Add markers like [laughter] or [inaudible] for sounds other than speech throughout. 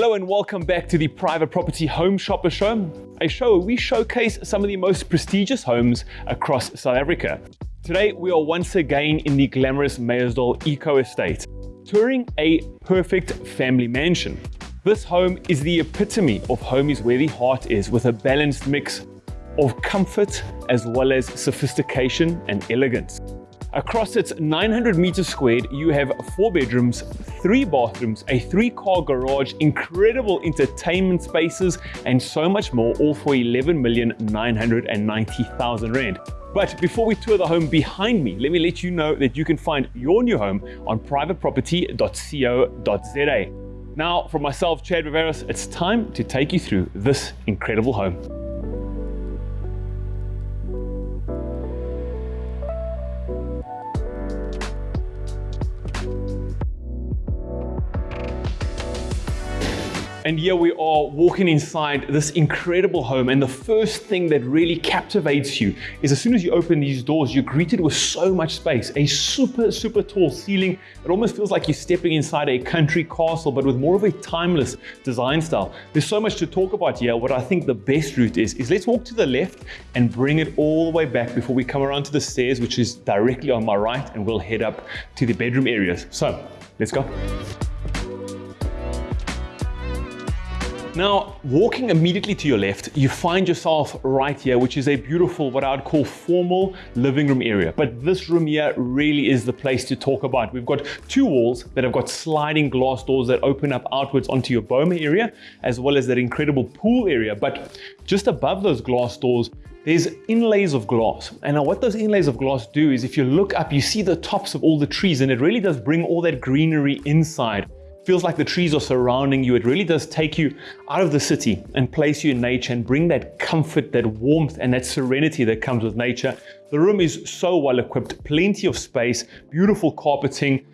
Hello and welcome back to the Private Property Home Shopper Show, a show where we showcase some of the most prestigious homes across South Africa. Today, we are once again in the glamorous Meyersdal Eco Estate, touring a perfect family mansion. This home is the epitome of home is where the heart is with a balanced mix of comfort as well as sophistication and elegance. Across its 900 meters squared, you have four bedrooms, three bathrooms, a three-car garage, incredible entertainment spaces, and so much more, all for 11,990,000 Rand. But before we tour the home behind me, let me let you know that you can find your new home on privateproperty.co.za. Now, for myself, Chad Viveros, it's time to take you through this incredible home. Here we are walking inside this incredible home. And the first thing that really captivates you is as soon as you open these doors, you're greeted with so much space, a super, super tall ceiling. It almost feels like you're stepping inside a country castle, but with more of a timeless design style. There's so much to talk about here. What I think the best route is, is let's walk to the left and bring it all the way back before we come around to the stairs, which is directly on my right, and we'll head up to the bedroom areas. So let's go. Now, walking immediately to your left, you find yourself right here, which is a beautiful, what I would call formal living room area. But this room here really is the place to talk about. We've got two walls that have got sliding glass doors that open up outwards onto your boma area, as well as that incredible pool area. But just above those glass doors, there's inlays of glass. And now what those inlays of glass do is if you look up, you see the tops of all the trees and it really does bring all that greenery inside feels like the trees are surrounding you. It really does take you out of the city and place you in nature and bring that comfort, that warmth, and that serenity that comes with nature. The room is so well equipped, plenty of space, beautiful carpeting,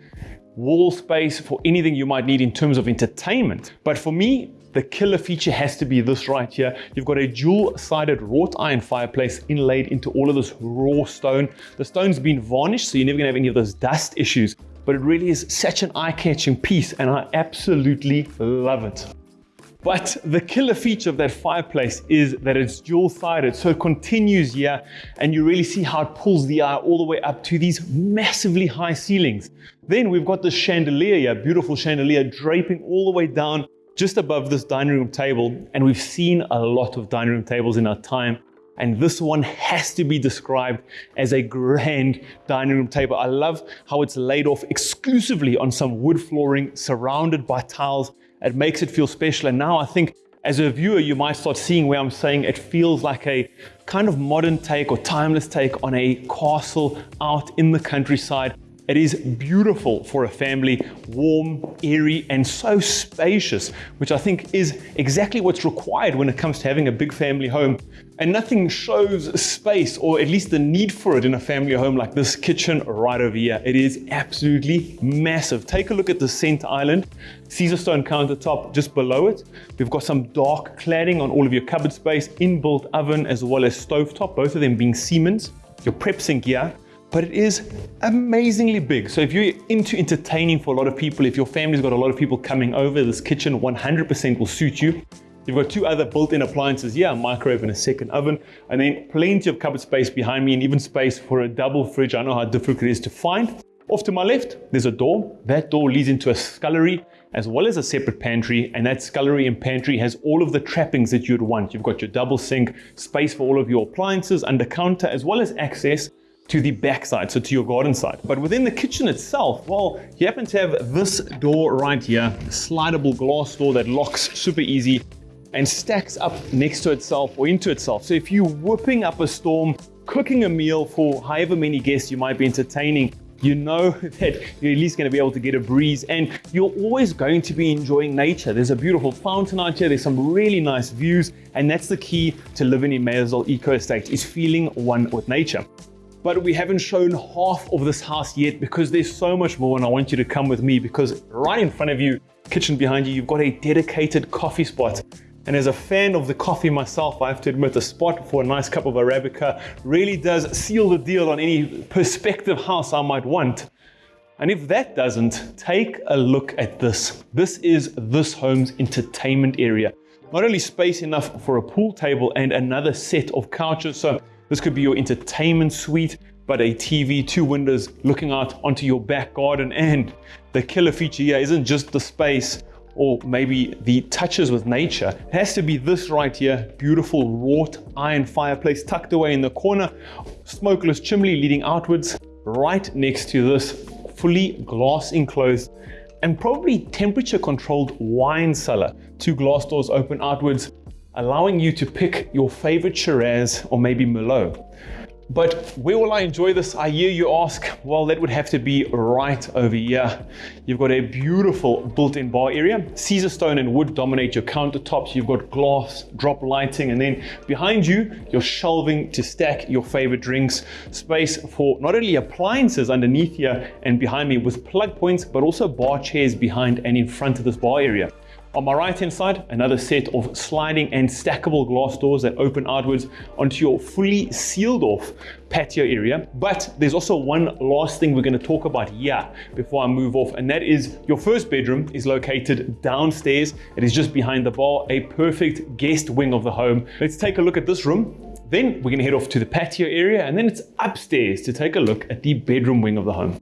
wall space for anything you might need in terms of entertainment. But for me, the killer feature has to be this right here. You've got a dual-sided wrought iron fireplace inlaid into all of this raw stone. The stone's been varnished, so you're never gonna have any of those dust issues but it really is such an eye-catching piece and I absolutely love it. But the killer feature of that fireplace is that it's dual-sided, so it continues here and you really see how it pulls the eye all the way up to these massively high ceilings. Then we've got this chandelier here, beautiful chandelier draping all the way down just above this dining room table. And we've seen a lot of dining room tables in our time. And this one has to be described as a grand dining room table. I love how it's laid off exclusively on some wood flooring surrounded by tiles. It makes it feel special. And now I think as a viewer, you might start seeing where I'm saying it feels like a kind of modern take or timeless take on a castle out in the countryside it is beautiful for a family, warm, airy, and so spacious, which I think is exactly what's required when it comes to having a big family home. And nothing shows space, or at least the need for it in a family home like this kitchen right over here. It is absolutely massive. Take a look at the center island, Caesarstone countertop just below it. We've got some dark cladding on all of your cupboard space, inbuilt oven, as well as stovetop, both of them being Siemens. Your prep sink here, but it is amazingly big. So if you're into entertaining for a lot of people, if your family's got a lot of people coming over, this kitchen 100% will suit you. You've got two other built-in appliances here, a microwave and a second oven, and then plenty of cupboard space behind me and even space for a double fridge. I know how difficult it is to find. Off to my left, there's a door. That door leads into a scullery as well as a separate pantry. And that scullery and pantry has all of the trappings that you'd want. You've got your double sink, space for all of your appliances, under counter, as well as access to the back side, so to your garden side. But within the kitchen itself, well, you happen to have this door right here, slidable glass door that locks super easy and stacks up next to itself or into itself. So if you're whipping up a storm, cooking a meal for however many guests you might be entertaining, you know [laughs] that you're at least going to be able to get a breeze and you're always going to be enjoying nature. There's a beautiful fountain out here. There's some really nice views and that's the key to living in Meyersdal Eco Estate is feeling one with nature but we haven't shown half of this house yet because there's so much more and I want you to come with me because right in front of you, kitchen behind you, you've got a dedicated coffee spot. And as a fan of the coffee myself, I have to admit the spot for a nice cup of Arabica really does seal the deal on any perspective house I might want. And if that doesn't, take a look at this. This is this home's entertainment area. Not only space enough for a pool table and another set of couches, so this could be your entertainment suite, but a TV, two windows looking out onto your back garden. And the killer feature here isn't just the space or maybe the touches with nature. It has to be this right here, beautiful wrought iron fireplace tucked away in the corner, smokeless chimney leading outwards, right next to this fully glass enclosed and probably temperature controlled wine cellar. Two glass doors open outwards, allowing you to pick your favorite Shiraz or maybe Merlot. But where will I enjoy this? I hear you ask. Well, that would have to be right over here. You've got a beautiful built-in bar area. Caesarstone and wood dominate your countertops. You've got glass, drop lighting, and then behind you, you're shelving to stack your favorite drinks. Space for not only appliances underneath here and behind me with plug points, but also bar chairs behind and in front of this bar area. On my right hand side, another set of sliding and stackable glass doors that open outwards onto your fully sealed off patio area. But there's also one last thing we're going to talk about here before I move off, and that is your first bedroom is located downstairs. It is just behind the bar, a perfect guest wing of the home. Let's take a look at this room. Then we're going to head off to the patio area, and then it's upstairs to take a look at the bedroom wing of the home.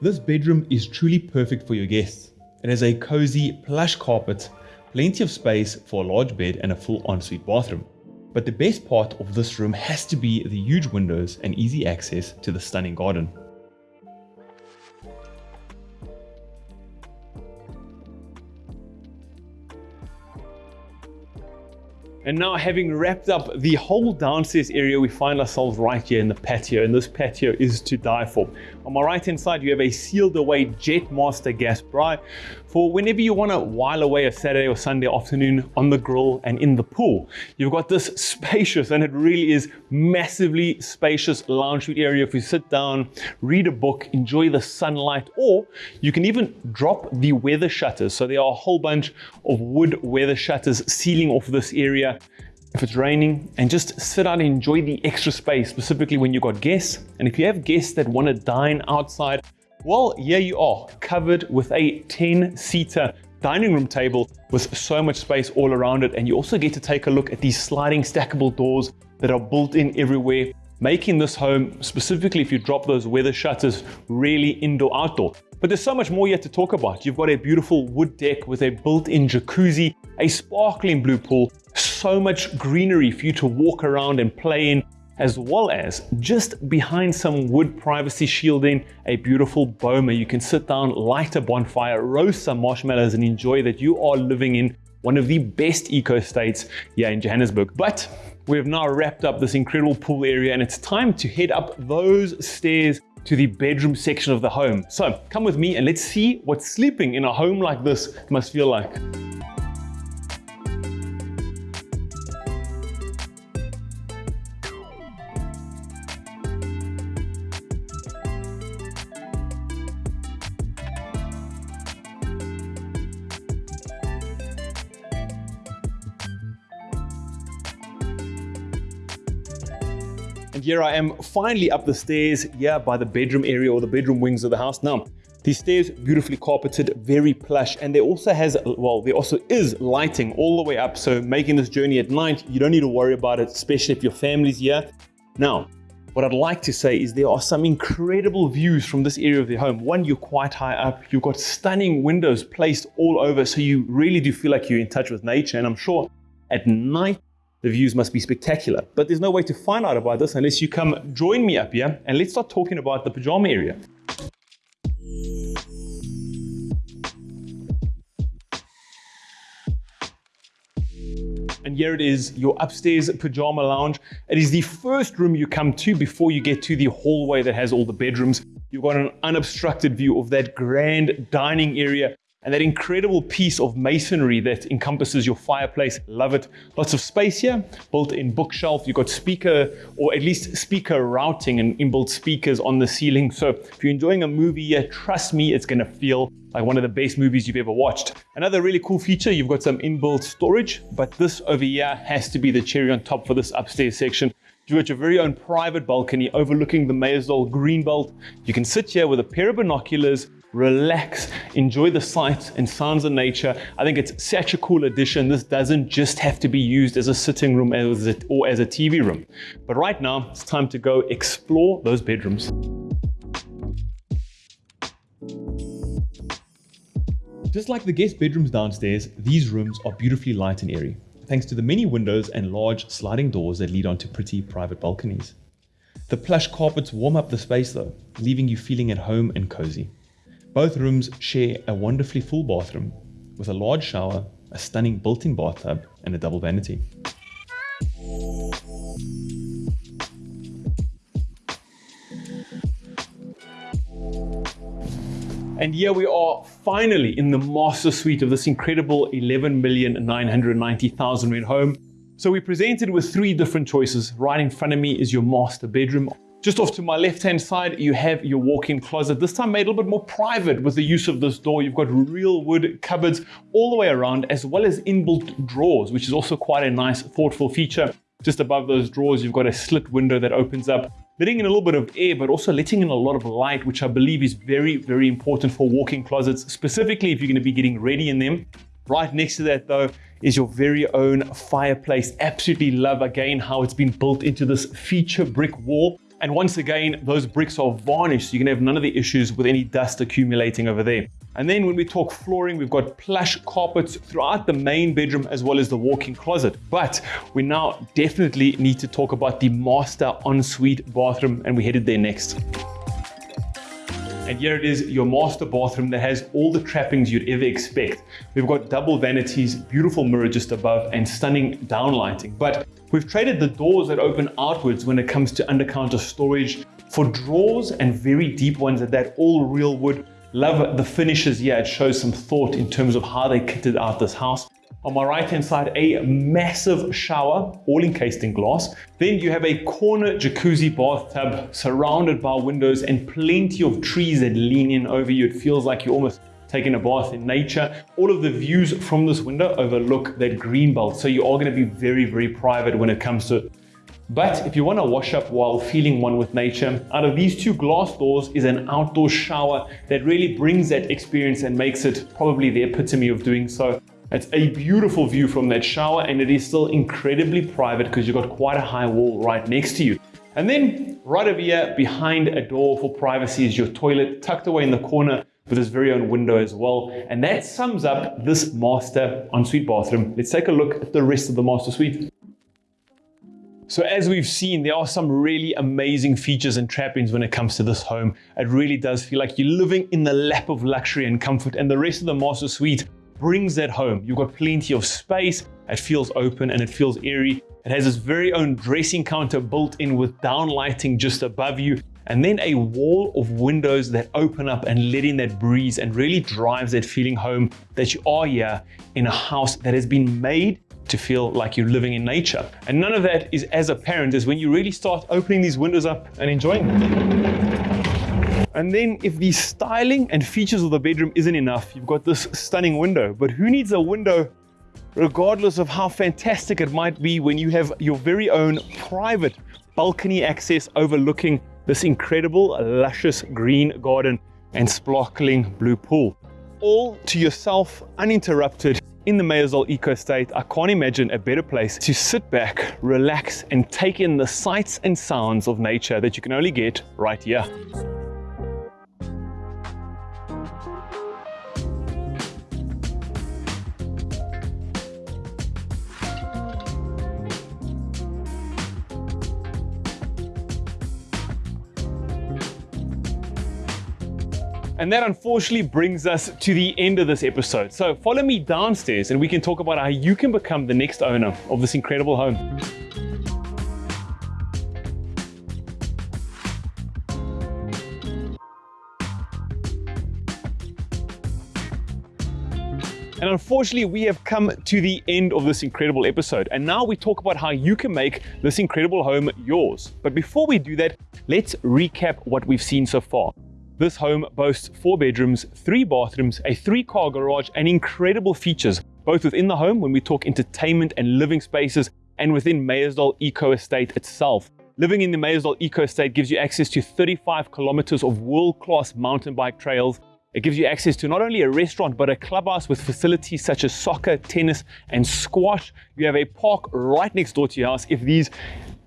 This bedroom is truly perfect for your guests. It has a cozy plush carpet, plenty of space for a large bed and a full ensuite bathroom. But the best part of this room has to be the huge windows and easy access to the stunning garden. And now having wrapped up the whole downstairs area, we find ourselves right here in the patio. And this patio is to die for. On my right hand side, you have a sealed away Jetmaster gas braai for whenever you want to while away a Saturday or Sunday afternoon on the grill and in the pool. You've got this [laughs] spacious, and it really is massively spacious lounge suite area. If you sit down, read a book, enjoy the sunlight, or you can even drop the weather shutters. So there are a whole bunch of wood weather shutters sealing off this area if it's raining and just sit out and enjoy the extra space, specifically when you've got guests. And if you have guests that want to dine outside, well, here you are, covered with a 10-seater dining room table with so much space all around it. And you also get to take a look at these sliding stackable doors that are built in everywhere, making this home, specifically if you drop those weather shutters, really indoor-outdoor. But there's so much more yet to talk about. You've got a beautiful wood deck with a built-in jacuzzi, a sparkling blue pool, so much greenery for you to walk around and play in, as well as just behind some wood privacy shielding, a beautiful boma. You can sit down, light a bonfire, roast some marshmallows and enjoy that you are living in one of the best eco estates here in Johannesburg. But we have now wrapped up this incredible pool area and it's time to head up those stairs to the bedroom section of the home. So come with me and let's see what sleeping in a home like this must feel like. And here I am finally up the stairs here by the bedroom area or the bedroom wings of the house. Now, these stairs beautifully carpeted, very plush, and there also has, well, there also is lighting all the way up. So making this journey at night, you don't need to worry about it, especially if your family's here. Now, what I'd like to say is there are some incredible views from this area of the home. One, you're quite high up. You've got stunning windows placed all over. So you really do feel like you're in touch with nature. And I'm sure at night, the views must be spectacular. But there's no way to find out about this unless you come join me up here and let's start talking about the pajama area. And here it is, your upstairs pajama lounge. It is the first room you come to before you get to the hallway that has all the bedrooms. You've got an unobstructed view of that grand dining area and that incredible piece of masonry that encompasses your fireplace. Love it. Lots of space here, built-in bookshelf. You've got speaker, or at least speaker routing and inbuilt speakers on the ceiling. So if you're enjoying a movie here, trust me, it's gonna feel like one of the best movies you've ever watched. Another really cool feature, you've got some inbuilt storage, but this over here has to be the cherry on top for this upstairs section. You've got your very own private balcony overlooking the Meyersdal Greenbelt. You can sit here with a pair of binoculars, relax, enjoy the sights and sounds of nature. I think it's such a cool addition. This doesn't just have to be used as a sitting room or as a TV room. But right now, it's time to go explore those bedrooms. Just like the guest bedrooms downstairs, these rooms are beautifully light and airy, thanks to the many windows and large sliding doors that lead onto pretty private balconies. The plush carpets warm up the space though, leaving you feeling at home and cozy. Both rooms share a wonderfully full bathroom with a large shower, a stunning built-in bathtub and a double vanity. And here we are finally in the master suite of this incredible 11,990,000 rand home. So we presented with three different choices. Right in front of me is your master bedroom. Just off to my left-hand side, you have your walk-in closet. This time made a little bit more private with the use of this door. You've got real wood cupboards all the way around, as well as inbuilt drawers, which is also quite a nice, thoughtful feature. Just above those drawers, you've got a slit window that opens up, letting in a little bit of air, but also letting in a lot of light, which I believe is very, very important for walk-in closets, specifically if you're gonna be getting ready in them. Right next to that though is your very own fireplace. Absolutely love again how it's been built into this feature brick wall. And once again, those bricks are varnished, so you can have none of the issues with any dust accumulating over there. And then when we talk flooring, we've got plush carpets throughout the main bedroom as well as the walk-in closet. But we now definitely need to talk about the master ensuite bathroom and we headed there next. And here it is, your master bathroom that has all the trappings you'd ever expect. We've got double vanities, beautiful mirror just above, and stunning downlighting. But we've traded the doors that open outwards when it comes to undercounter storage for drawers and very deep ones at that all real wood. Love the finishes here. It shows some thought in terms of how they kitted out this house. On my right hand side, a massive shower, all encased in glass. Then you have a corner jacuzzi bathtub surrounded by windows and plenty of trees that lean in over you. It feels like you're almost taking a bath in nature. All of the views from this window overlook that green belt. So you are going to be very, very private when it comes to but if you want to wash up while feeling one with nature, out of these two glass doors is an outdoor shower that really brings that experience and makes it probably the epitome of doing so. It's a beautiful view from that shower and it is still incredibly private because you've got quite a high wall right next to you. And then right over here behind a door for privacy is your toilet tucked away in the corner with this very own window as well. And that sums up this master ensuite bathroom. Let's take a look at the rest of the master suite. So as we've seen, there are some really amazing features and trappings when it comes to this home. It really does feel like you're living in the lap of luxury and comfort and the rest of the master suite brings that home. You've got plenty of space, it feels open and it feels airy. It has its very own dressing counter built in with downlighting just above you and then a wall of windows that open up and let in that breeze and really drives that feeling home that you are here in a house that has been made to feel like you're living in nature. And none of that is as apparent as when you really start opening these windows up and enjoying them. And then if the styling and features of the bedroom isn't enough, you've got this stunning window. But who needs a window regardless of how fantastic it might be when you have your very own private balcony access overlooking this incredible luscious green garden and sparkling blue pool. All to yourself, uninterrupted, in the Meyersdal Eco Estate. I can't imagine a better place to sit back, relax, and take in the sights and sounds of nature that you can only get right here. And that unfortunately brings us to the end of this episode. So follow me downstairs and we can talk about how you can become the next owner of this incredible home. And unfortunately, we have come to the end of this incredible episode. And now we talk about how you can make this incredible home yours. But before we do that, let's recap what we've seen so far. This home boasts four bedrooms, three bathrooms, a three-car garage, and incredible features, both within the home when we talk entertainment and living spaces, and within Meyersdal Eco Estate itself. Living in the Meyersdal Eco Estate gives you access to 35 kilometers of world-class mountain bike trails. It gives you access to not only a restaurant, but a clubhouse with facilities such as soccer, tennis, and squash. You have a park right next door to your house if these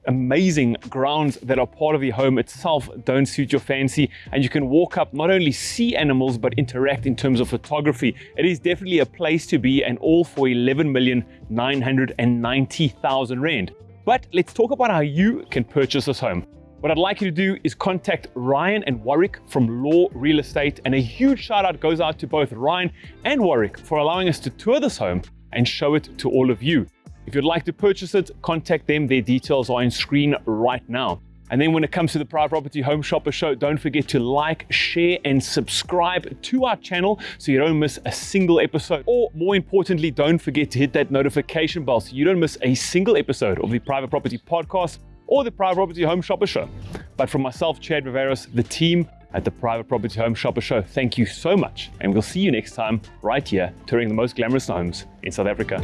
amazing grounds that are part of the home itself don't suit your fancy. And you can walk up not only see animals but interact in terms of photography. It is definitely a place to be and all for 11,990,000 rand. But let's talk about how you can purchase this home. What I'd like you to do is contact Ryan and Warwick from Law Real Estate. And a huge shout out goes out to both Ryan and Warwick for allowing us to tour this home and show it to all of you. If you'd like to purchase it, contact them. Their details are on screen right now. And then when it comes to the Private Property Home Shopper Show, don't forget to like, share, and subscribe to our channel so you don't miss a single episode. Or more importantly, don't forget to hit that notification bell so you don't miss a single episode of the Private Property Podcast or the Private Property Home Shopper Show. But from myself, Chad Viveros, the team at the Private Property Home Shopper Show, thank you so much. And we'll see you next time right here touring the most glamorous homes in South Africa.